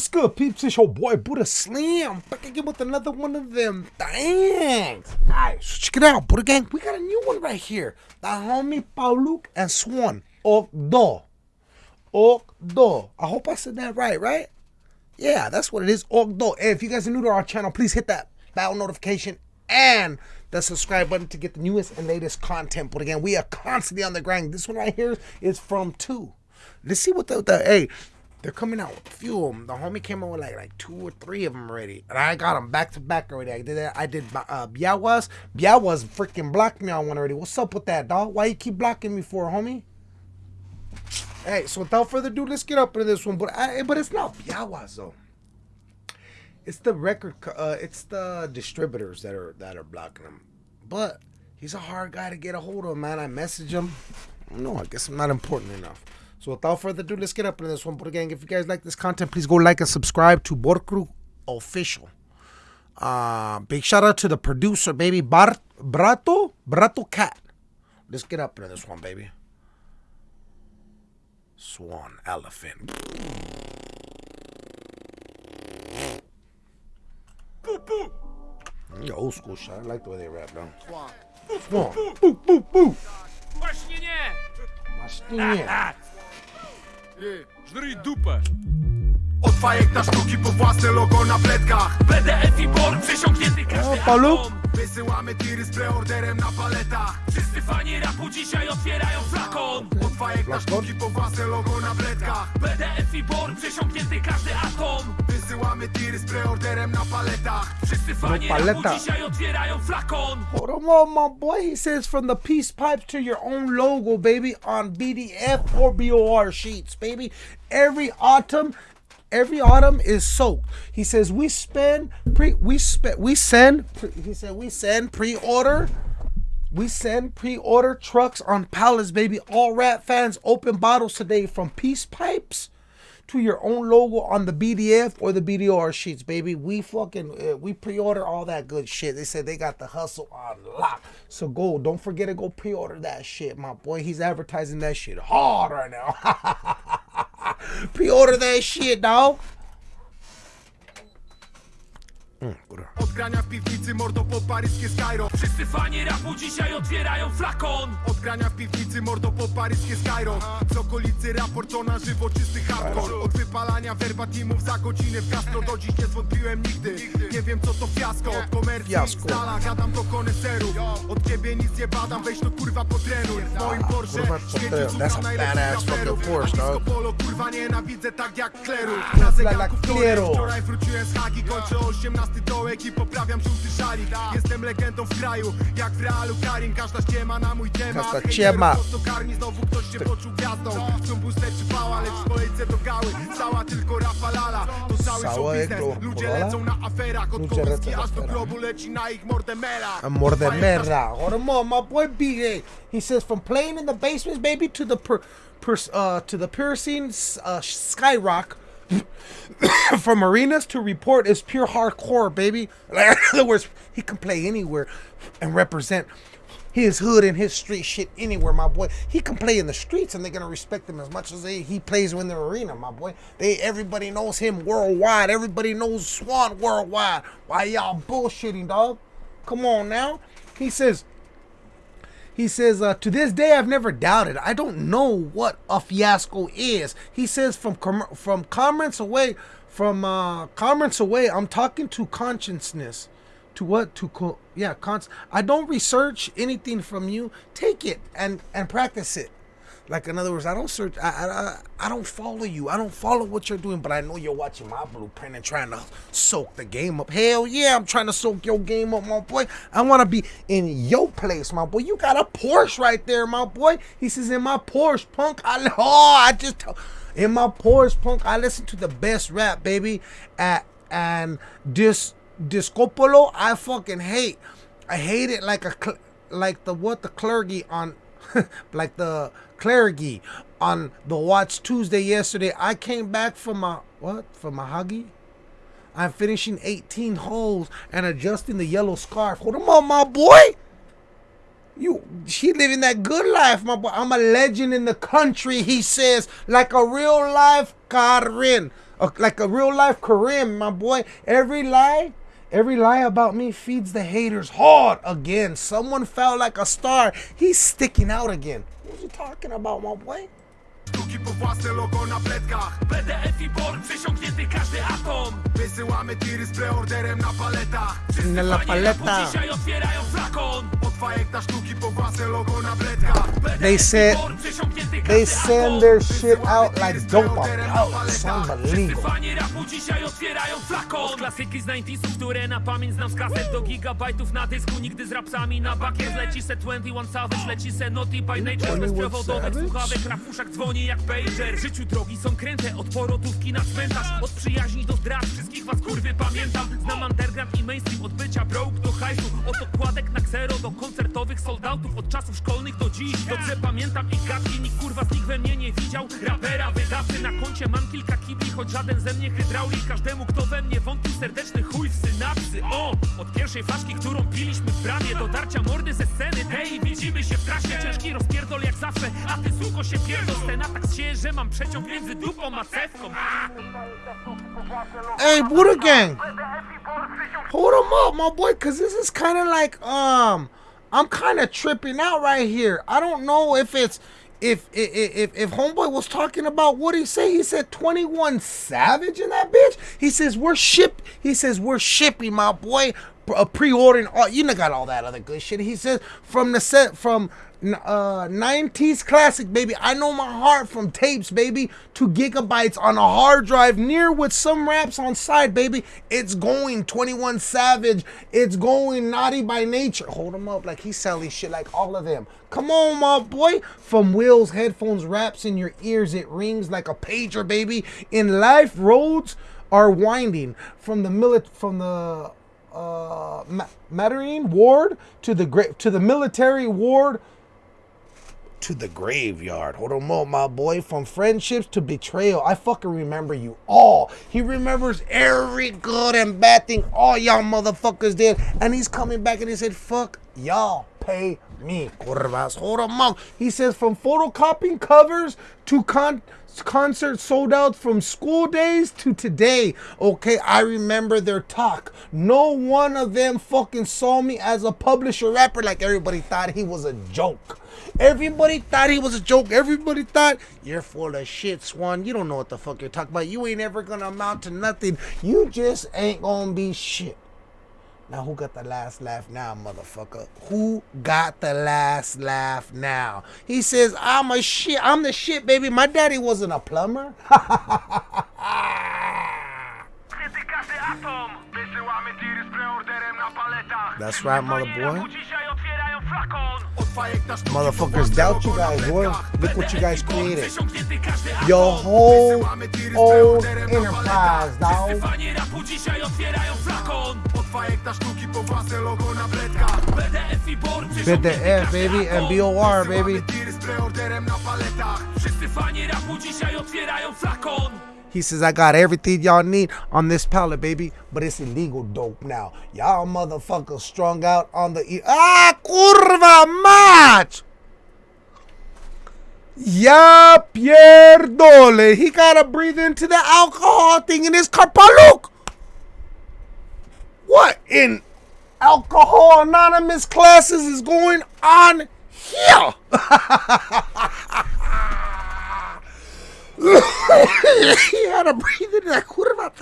What's good, peeps? It's your boy Buddha Slam Back again with another one of them things. Alright, so check it out, Buddha Gang. We got a new one right here. The homie Pauluk and Swan. Ogdo. Ogdo. I hope I said that right, right? Yeah, that's what it is. Ogdo. Hey, if you guys are new to our channel, please hit that bell notification and the subscribe button to get the newest and latest content. But again, we are constantly on the grind. This one right here is from two. Let's see what the, the hey, they're coming out with a few of them. The homie came out with like like two or three of them already, and I got them back to back already. I did that. I did uh, Białas. Białas freaking blocked me on one already. What's up with that, dog? Why you keep blocking me for, homie? Hey, so without further ado, let's get up into this one. But I, but it's not Białas though. It's the record. Uh, it's the distributors that are that are blocking him. But he's a hard guy to get a hold of, man. I message him. No, I guess I'm not important enough. So without further ado, let's get up into this one. But again, if you guys like this content, please go like and subscribe to Borkru Official. Uh, big shout out to the producer, baby Bart Brato Brato Cat. Let's get up into this one, baby. Swan elephant. Boop Yeah, old school shit. I like the way they rap, though. Swan. Swan. Boo, boo, boo. Właśnie nie! Właśnie nie. Ty, Żryj dupę! Od fajek na sztuki po własne logo na pletkach. BDF i BOR przesiąknięty każdy O, Paulu? atom Wysyłamy tiry z preorderem na paletach. Wszyscy fani rapu dzisiaj otwierają flakon Od fajek na sztuki po własne logo na pletkach. BDF i BOR przesiąknięty każdy atom Wysyłamy tiry z preorderem na paletach Wszyscy fani No paleta. rapu dzisiaj otwierają flakon Hold on, my boy. He says from the peace pipes to your own logo, baby, on BDF or BOR sheets, baby. Every autumn, every autumn is soaked. He says we spend pre, we spend, we send. Pre, he said we send pre-order. We send pre-order trucks on pallets, baby. All rat fans open bottles today from peace pipes to your own logo on the BDF or the BDR sheets, baby. We fucking uh, we pre-order all that good shit. They said they got the hustle on lock. So go, don't forget to go pre-order that shit, my boy. He's advertising that shit hard right now. pre-order that shit, dog. Mm. Od grania w piwnicy mordo po paryskie Skyro. Wszyscy fani rapu dzisiaj otwierają flakon. Od grania w piwnicy mordo po paryskie Skyro. Z okolicy raport to na żywo czysty hardcore. Od wypalania verbatimów za godzinę w gastro. Do dziś nie zwątpiłem nigdy. Nie wiem co to fiasko. Od komercji Fiasko. z dala gadam do koneserów. Od ciebie nic nie badam weź to kurwa potrenuj. W moim Porsche świeci potrenuj. cuda That's a najlepszych badass raperów. A disco dog. polo kurwa nienawidzę tak jak kleru. Na zegarku Kleru. wczoraj wróciłem z Hagi Kończę 18 dołek i poprawiam żółty szalik. Jestem legendą w kraju, jak w realu Karin Każda ściema na mój temat. Każda ściema. karmi, znowu ktoś się poczuł gwiazdą. Chcą booster czy pała, lecz w kolejce do gały. Stała tylko Rafa Lala. To cały show biznes Ludzie lecą na aferach. Od kołyski aż do grobu leci na ich merda. Hold on, more. My boy BA. He says from playing in the basements, baby, to the per, uh, to the piercing uh, skyrock. from arenas to report is pure hardcore, baby. Like, in other words, he can play anywhere and represent his hood and his street shit anywhere, my boy. He can play in the streets and they're gonna respect him as much as they, he plays in the arena, my boy. They everybody knows him worldwide. Everybody knows Swan worldwide. Why y'all bullshitting, dog? Come on now. He says. He says, uh, to this day, I've never doubted. I don't know what a fiasco is. He says, from com- from comments away, from uh, comments away, I'm talking to consciousness. To what? To co- yeah, cons. I don't research anything from you. Take it and and practice it. Like in other words, I don't search. I, I I- don't follow you. I don't follow what you're doing, but I know you're watching my blueprint and trying to soak the game up. Hell yeah, I'm trying to soak your game up, my boy. I want to be in your place, my boy. You got a Porsche right there, my boy. He says in my Porsche, punk. I oh, I just in my Porsche, punk. I listen to the best rap, baby. At and this Discopolo, I fucking hate. I hate it like a like the what the clergy on like the clergy on the watch Tuesday yesterday. I came back from my what from my huggy. I'm finishing 18 holes and adjusting the yellow scarf. Hold on, my boy. You, she living that good life, my boy. I'm a legend in the country, he says, like a real life Karin. Uh, like a real life Karim, my boy. Every lie, every lie about me feeds the haters hard again. Someone felt like a star. He's sticking out again. What you talking about, my boy? Sztuki własne logo na pletkach BDF i BOR, przesiąknięty każdy atom Wysyłamy tiry z preorderem na paletach Na la paleta. dzisiaj otwierają flakon Od fajekta sztuki po własne logo na pletkach They said they send their shit out like dope. Oh, it's unbelievable. Fani rapu dzisiaj otwierają flakon Klasyki z 90sów, które na pamięć znam z kaset Do gigabajtów na dysku, nigdy z rapsami Na bakier leci se 21 Savage Leci se Naughty by Nature Bez 21 przewodowych Savage? słuchawek uszach dzwoni jak pager W życiu drogi są kręte Od porodówki na cmentarz Od przyjaźni do zdrad Wszystkich was kurwy pamiętam Znam underground i mainstream Od bycia broke do hajsu Od okładek na ksero Do koncertowych soldatów Od czasów szkolnych do dziś. Dobrze pamiętam ich gadki Nikt kurwa z nich we mnie nie widział. Rapera wydawcy na koncie Mam kilka kibli Choć żaden ze mnie hydraulik Każdemu kto we mnie wątpił Serdeczny chuj w synapsy. O! Od pierwszej flaszki, którą piliśmy w bramie Do darcia mordy ze sceny. Tej widzimy się w trasie. Ciężki rozpierdol jak zawsze A ty suko się pierdol. Scena tak się, że mam przeciąg między dupą a cewką. Hey, Buddha Gang. Hold him up, my boy, cause this is kind of like um, I'm kind of tripping out right here. I don't know if it's if if if homeboy was talking about what he say. He said 21 Savage in that bitch. He says we're ship. He says we're shipping, my boy. Uh, pre-ordering all you know got all that other good shit. He says from the set from uh 90s classic baby. I know my heart from tapes baby. To gigabytes on a hard drive near with some raps on side baby. It's going 21 savage. It's going naughty by nature. Hold him up like he's selling shit like all of them. Come on my boy. From wheels headphones raps in your ears it rings like a pager baby. In life roads are winding. From the millet from the uh Ma- Mattering ward to the gra- to the military ward to the graveyard. Hold on, mo, my boy. From friendships to betrayal, I fucking remember you all. He remembers every good and bad thing all y'all motherfuckers did, and he's coming back and he said, "Fuck y'all, pay me, curvas." Hold on. He says from photocopying covers to con. Concert sold out from school days to today. Okay, I remember their talk. No one of them fucking saw me as a publisher rapper like everybody thought he was a joke. Everybody thought he was a joke. Everybody thought you're full of shit, Swan. You don't know what the fuck you're talking about. You ain't ever gonna amount to nothing. You just ain't gonna be shit. Now who got the last laugh now, motherfucker? Who got the last laugh now? He says, I'm a shit. I'm the shit, baby. My daddy wasn't a plumber. That's right, mother boy. Motherfuckers doubt you guys, boy. Look what you guys created. Your whole old enterprise, dog. Panie rapu dzisiaj otwierają flakon Od fajekta sztuki po własne logo na pletkach BDF i BOR BDF, baby, and BOR, baby. Z preorderem na paletach Wszyscy fani rapu dzisiaj otwierają flakon He says, I got everything y'all need on this pallet, baby, but it's illegal dope now. Y'all motherfuckers strung out on the. E- ah, curva match! Ya pierdole. He gotta breathe into the alcohol thing in his carpaluk. What in alcohol anonymous classes is going on here? he had to breathe into that curva.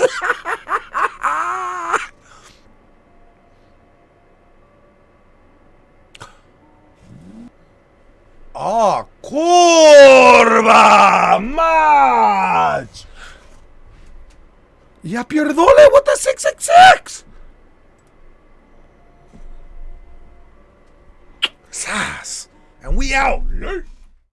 oh, ah, curva match. Ya pierdole with the 666. Sass. And we out.